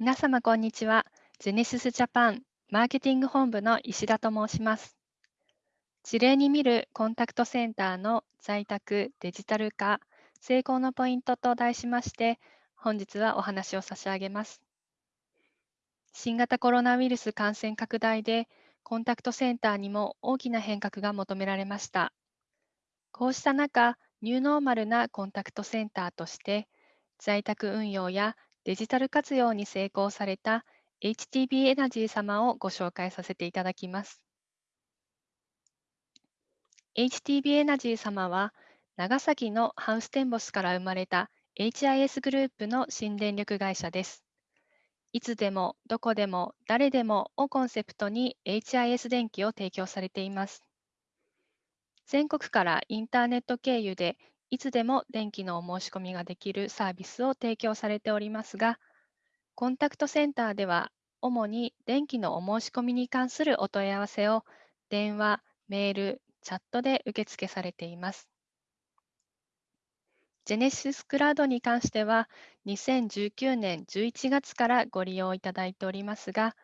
皆様、こんにちは。ゼネシスジャパンマーケティング本部の石田と申します。事例に見るコンタクトセンターの在宅デジタル化成功のポイントと題しまして、本日はお話を差し上げます。新型コロナウイルス感染拡大で、コンタクトセンターにも大きな変革が求められました。こうした中、ニューノーマルなコンタクトセンターとして、在宅運用やデジタル活用に成功された HTB エナジー様をご紹介させていただきます。HTB エナジー様は、長崎のハウステンボスから生まれた HIS グループの新電力会社です。いつでも、どこでも、誰でもをコンセプトに HIS 電気を提供されています。全国からインターネット経由でいつでも電気のお申し込みができるサービスを提供されておりますが、コンタクトセンターでは主に電気のお申し込みに関するお問い合わせを電話、メール、チャットで受付されています。ジェネシスクラウドに関しては、2019年11月からご利用いただいておりますが、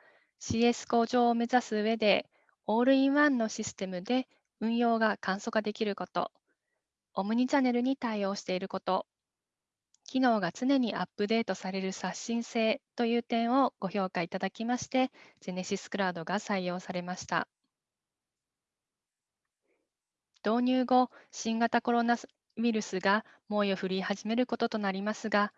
CS 向上を目指す上で、オールインワンのシステムで運用が簡素化できること、オムニチャネルに対応していること、機能が常にアップデートされる刷新性という点をご評価いただきまして、ジェネシスクラウドが採用されました。導入後、新型コロナウイルスが猛威を振り始めることとなりますが、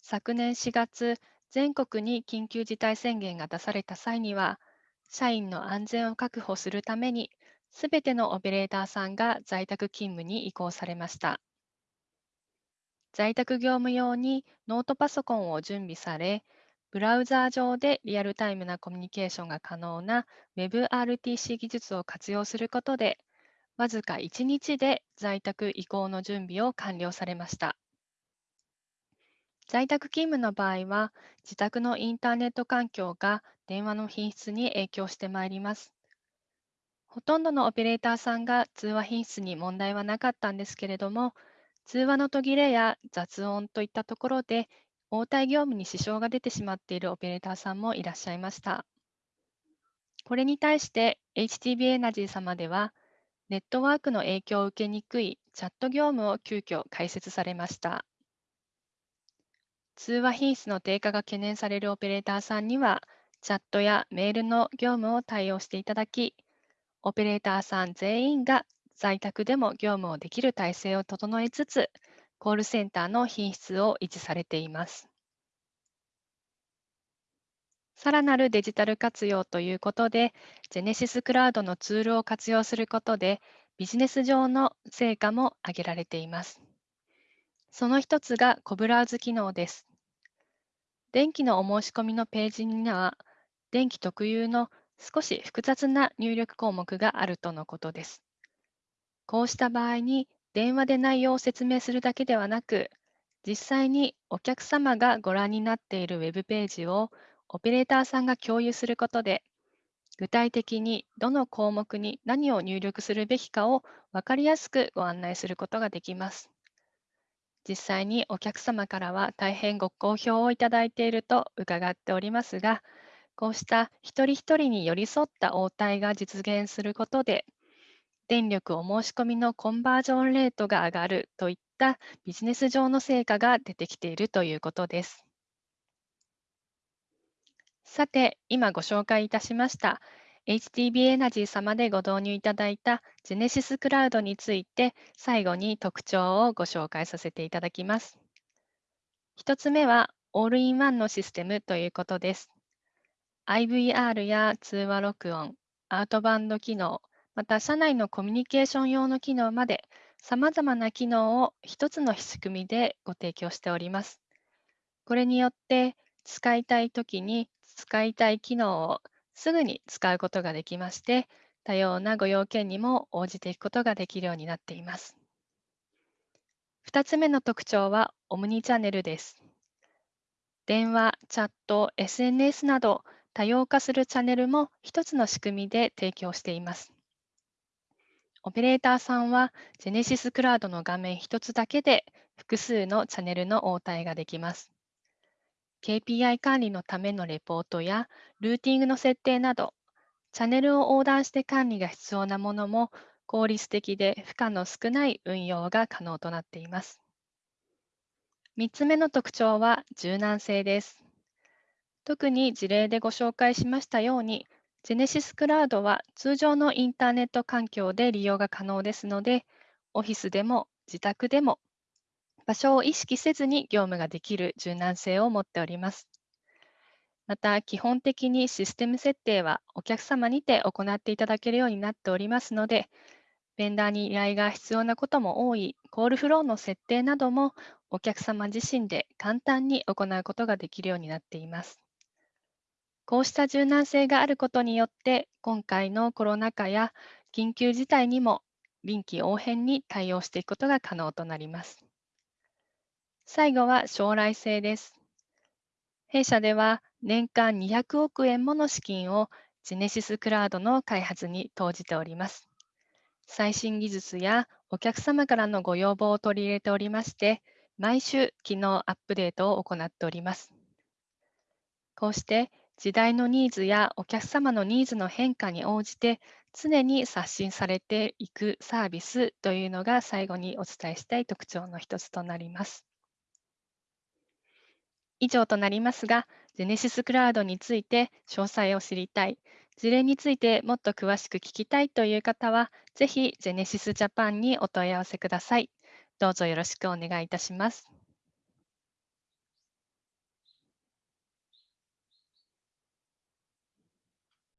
昨年4月、全国に緊急事態宣言が出された際には、社員の安全を確保するために、すべてのオペレーターさんが在宅勤務に移行されました。在宅業務用にノートパソコンを準備され、ブラウザー上でリアルタイムなコミュニケーションが可能な WebRTC 技術を活用することで、わずか1日で在宅移行の準備を完了されました。在宅勤務の場合は、自宅のインターネット環境が電話の品質に影響してまいります。ほとんどのオペレーターさんが通話品質に問題はなかったんですけれども、通話の途切れや雑音といったところで、応対業務に支障が出てしまっているオペレーターさんもいらっしゃいました。これに対して HTB エナジー様では、ネットワークの影響を受けにくいチャット業務を急遽開設されました。通話品質の低下が懸念されるオペレーターさんには、チャットやメールの業務を対応していただき、オペレーターさん全員が在宅でも業務をできる体制を整えつつ、コールセンターの品質を維持されています。さらなるデジタル活用ということで、ジェネシスクラウドのツールを活用することで、ビジネス上の成果も挙げられています。その一つがコブラーズ機能です。電気のお申し込みのページには、電気特有の少し複雑な入力項目があるとのことです。こうした場合に、電話で内容を説明するだけではなく、実際にお客様がご覧になっているウェブページをオペレーターさんが共有することで、具体的にどの項目に何を入力するべきかを分かりやすくご案内することができます。実際にお客様からは大変ご好評をいただいていると伺っておりますが、こうした一人一人に寄り添った応対が実現することで、電力お申し込みのコンバージョンレートが上がるといったビジネス上の成果が出てきているということです。さて、今ご紹介いたしました HTB エナジー様でご導入いただいたジェネシスクラウドについて最後に特徴をご紹介させていただきます。1つ目はオールインワンのシステムということです。IVR や通話録音、アウトバンド機能、また社内のコミュニケーション用の機能まで様々な機能を1つの仕組みでご提供しております。これによって使いたいときに使いたい機能をすぐに使うことができまして、多様なご用件にも応じていくことができるようになっています。2つ目の特徴はオムニチャンネルです。電話、チャット、SNS など多様化するチャンネルも1つの仕組みで提供しています。オペレーターさんは Genesis Cloud の画面1つだけで複数のチャンネルの応対ができます。KPI 管理のためのレポートやルーティングの設定など、チャンネルを横断して管理が必要なものも効率的で負荷の少ない運用が可能となっています。3つ目の特徴は柔軟性です。特に事例でご紹介しましたように、Genesis Cloud は通常のインターネット環境で利用が可能ですので、オフィスでも自宅でも場所を意識せずに業務ができる柔軟性を持っております。また、基本的にシステム設定はお客様にて行っていただけるようになっておりますので、ベンダーに依頼が必要なことも多いコールフローの設定などもお客様自身で簡単に行うことができるようになっています。こうした柔軟性があることによって、今回のコロナ禍や緊急事態にも臨機応変に対応していくことが可能となります。最後は将来性です。弊社では年間200億円もの資金をジェネシスクラウドの開発に投じております。最新技術やお客様からのご要望を取り入れておりまして、毎週機能アップデートを行っております。こうして時代のニーズやお客様のニーズの変化に応じて常に刷新されていくサービスというのが最後にお伝えしたい特徴の一つとなります。以上となりますが、Genesis Cloud について詳細を知りたい、事例についてもっと詳しく聞きたいという方は、ぜひ Genesis Japan にお問い合わせください。どうぞよろしくお願いいたします。